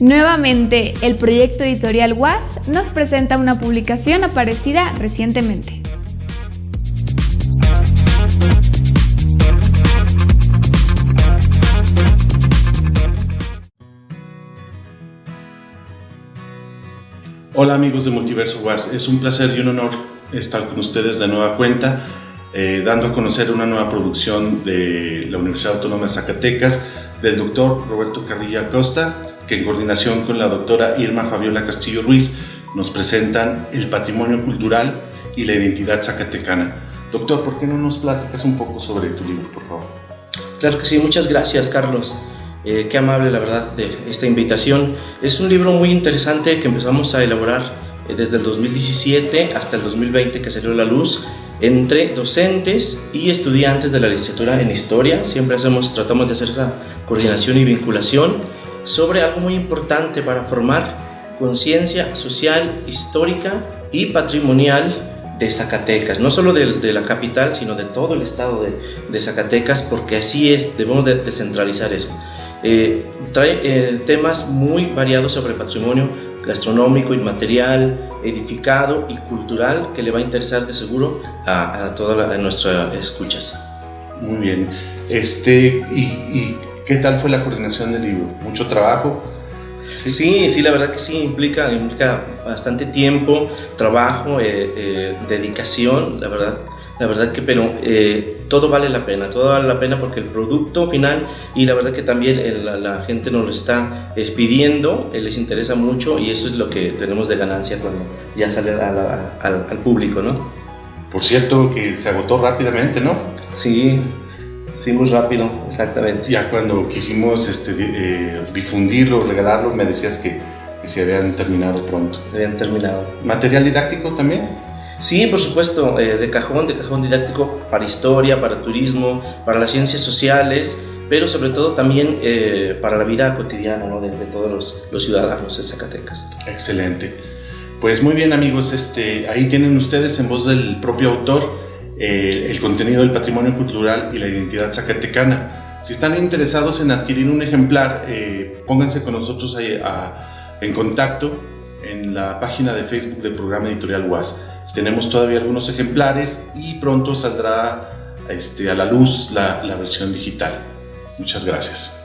Nuevamente, el proyecto editorial WAS nos presenta una publicación aparecida recientemente. Hola amigos de Multiverso WAS, es un placer y un honor estar con ustedes de nueva cuenta, eh, dando a conocer una nueva producción de la Universidad Autónoma de Zacatecas del doctor Roberto Carrilla Acosta, que en coordinación con la doctora Irma Fabiola Castillo Ruiz nos presentan el patrimonio cultural y la identidad zacatecana. Doctor, ¿por qué no nos platicas un poco sobre tu libro, por favor? Claro que sí, muchas gracias Carlos. Eh, qué amable la verdad de esta invitación. Es un libro muy interesante que empezamos a elaborar eh, desde el 2017 hasta el 2020 que salió a la luz entre docentes y estudiantes de la licenciatura en Historia. Siempre hacemos, tratamos de hacer esa coordinación y vinculación sobre algo muy importante para formar conciencia social, histórica y patrimonial de Zacatecas, no solo de, la capital, sino de todo el estado de, de Zacatecas, porque así es, debemos de descentralizar eso. Eh, trae eh, temas muy variados sobre patrimonio gastronómico, inmaterial, edificado y cultural que le va a interesar de seguro a, a todas nuestras escuchas. Muy bien. Este, y, qué tal fue la coordinación del libro? ¿Mucho trabajo? Sí, sí, la verdad que sí, implica, implica bastante tiempo, trabajo, eh, dedicación, la verdad la verdad que, pero eh, todo vale la pena, todo vale la pena porque el producto final y la verdad que también la, gente nos lo está pidiendo, eh, les interesa mucho y eso es lo que tenemos de ganancia cuando ya sale al, público, ¿no? Por cierto, que se agotó rápidamente, ¿no? Sí, sí, muy rápido, exactamente. Ya cuando quisimos este, eh, difundirlo, regalarlo, me decías que, que se habían terminado pronto. Habían terminado. ¿Material didáctico también? Sí, por supuesto, eh, de cajón, de cajón didáctico para historia, para turismo, para las ciencias sociales, pero sobre todo también eh, para la vida cotidiana de, todos los, ciudadanos de Zacatecas. Excelente. Pues muy bien amigos, este, ahí tienen ustedes en voz del propio autor eh, el contenido del patrimonio cultural y la identidad zacatecana. Si están interesados en adquirir un ejemplar, pónganse con nosotros en contacto en la página de Facebook del programa editorial UAS. Tenemos todavía algunos ejemplares y pronto saldrá este, a la luz la versión digital. Muchas gracias.